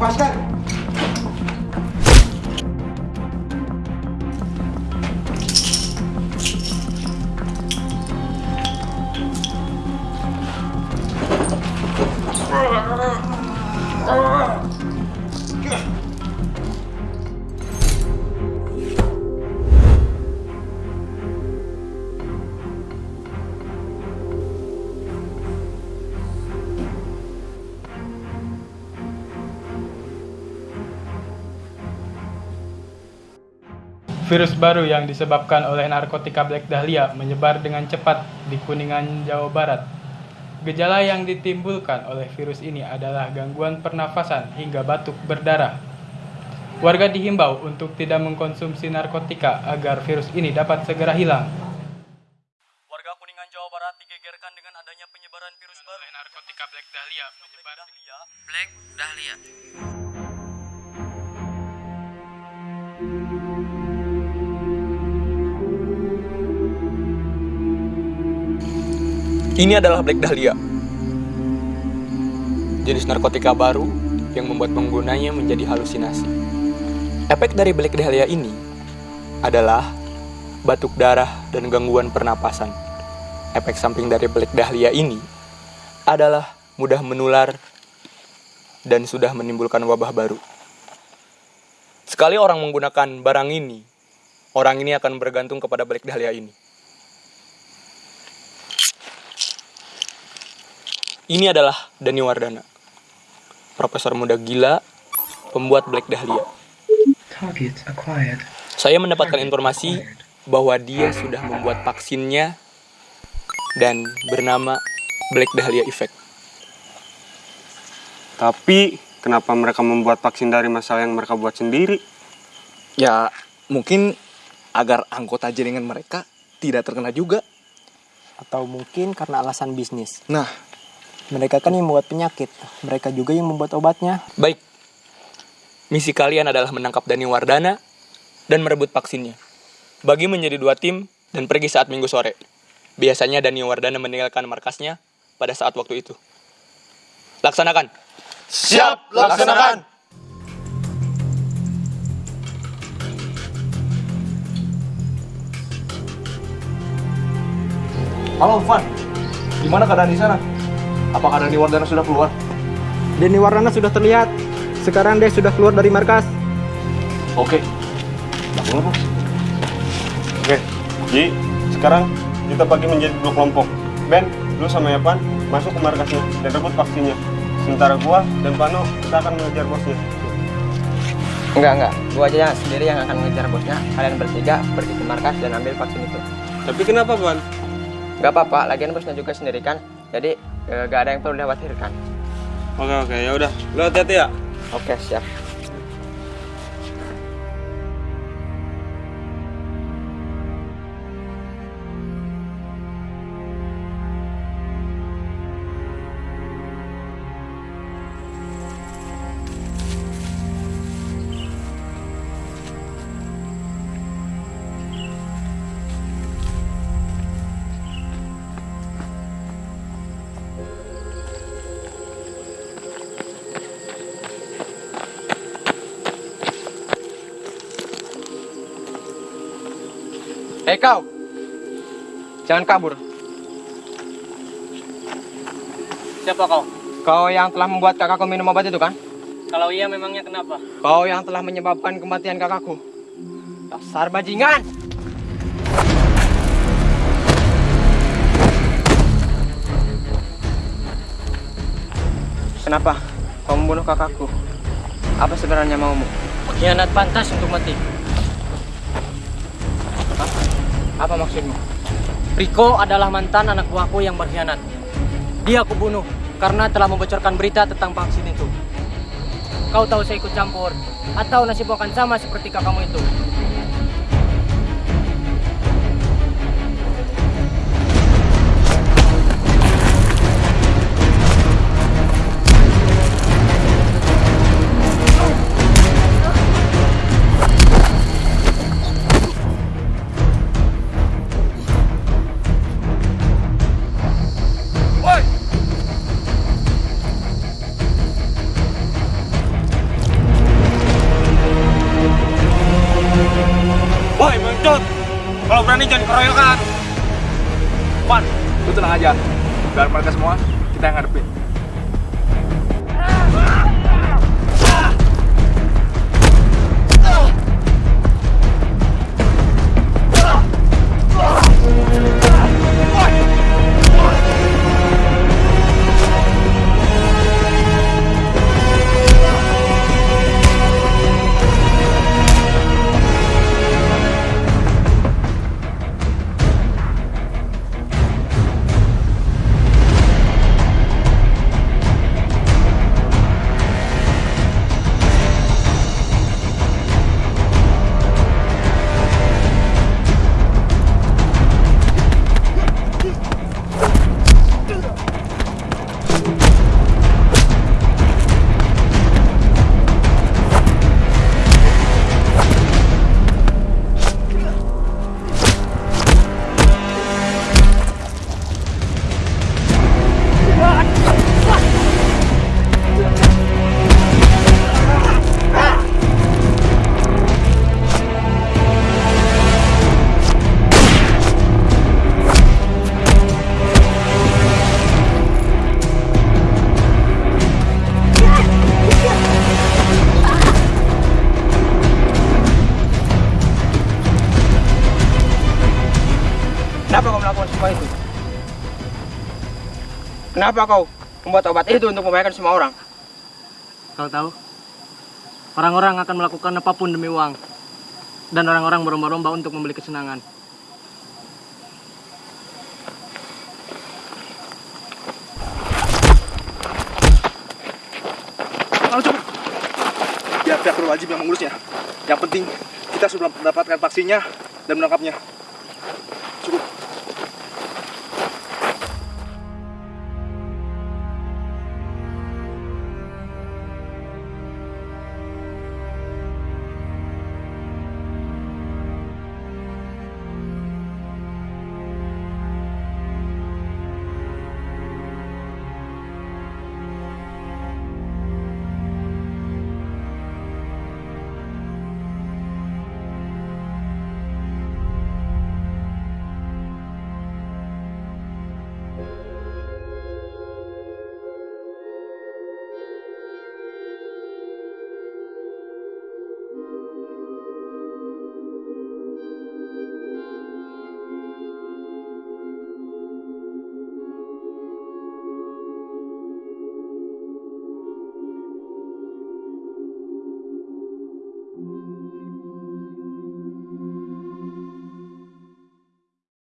Başkan. Oh Virus baru yang disebabkan oleh narkotika Black Dahlia menyebar dengan cepat di Kuningan, Jawa Barat. Gejala yang ditimbulkan oleh virus ini adalah gangguan pernafasan hingga batuk berdarah. Warga dihimbau untuk tidak mengkonsumsi narkotika agar virus ini dapat segera hilang. Warga Kuningan Jawa Barat digegerkan dengan adanya penyebaran virus baru. Narkotika Black Dahlia menyebar Black Dahlia. Ini adalah Black Dahlia. Jenis narkotika baru yang membuat penggunanya menjadi halusinasi. Efek dari Black Dahlia ini adalah batuk darah dan gangguan pernapasan. Efek samping dari Black Dahlia ini adalah mudah menular dan sudah menimbulkan wabah baru. Sekali orang menggunakan barang ini, orang ini akan bergantung kepada Black Dahlia ini. Ini adalah Dani Wardana, profesor muda gila, pembuat Black Dahlia. Target acquired. Saya mendapatkan informasi bahwa dia sudah membuat vaksinnya dan bernama Black Dahlia Effect. Tapi kenapa mereka membuat vaksin dari masalah yang mereka buat sendiri? Ya, mungkin agar anggota jaringan mereka tidak terkena juga. Atau mungkin karena alasan bisnis. Nah, Mereka kan yang membuat penyakit. Mereka juga yang membuat obatnya. Baik, misi kalian adalah menangkap Dani Wardana dan merebut vaksinnya. Bagi menjadi dua tim dan pergi saat minggu sore. Biasanya Dani Wardana meninggalkan markasnya pada saat waktu itu. Laksanakan. siap laksanakan. Halo, Van. Gimana keadaan di sana? Apakah Dani Wardana sudah keluar? Denny Wardana sudah terlihat. Sekarang dia sudah keluar dari markas. Oke. Lakukan, Bos. Oke, Ji, sekarang kita bagi menjadi dua kelompok. Ben, lu sama Evan masuk ke markasnya dan rebut vaksinnya. Sementara gua dan Pano kita akan mengejar bosnya. Enggak, enggak. Gua aja yang sendiri yang akan mengejar bosnya. Kalian bertiga pergi ke markas dan ambil vaksin itu. Tapi kenapa, Ban? Enggak apa-apa, lagian bosnya juga sendiri kan. Jadi eh, nggak ada yang perlu dikhawatirkan. Oke, oke, ya udah. Lu hati-hati ya. Oke, siap. Hei kau, jangan kabur. Siapa kau? Kau yang telah membuat kakakku minum obat itu kan? Kalau iya memangnya kenapa? Kau yang telah menyebabkan kematian kakakku. Dasar bajingan! Kenapa kau membunuh kakakku? Apa sebenarnya maumu? Pengkhianat pantas untuk mati. Apa maksudmu? Riko adalah mantan anak buahku yang berkhianat. Dia aku bunuh karena telah membocorkan berita tentang vaksin itu. Kau tahu saya ikut campur atau nasibmu akan sama seperti kakakmu itu. Jangan keroyokan. Wan, lu tenang aja. Biar mereka semua kita yang ngadepin. Kenapa kau melakukan semua itu? Kenapa kau membuat obat itu untuk membahayakan semua orang? Kau tahu, orang-orang akan melakukan apa pun demi uang. Dan orang-orang berlomba-lomba untuk membeli kesenangan. Ayo cepet. Biar pihak berwajib yang mengurusnya. Yang penting kita sudah mendapatkan vaksinnya dan menangkapnya.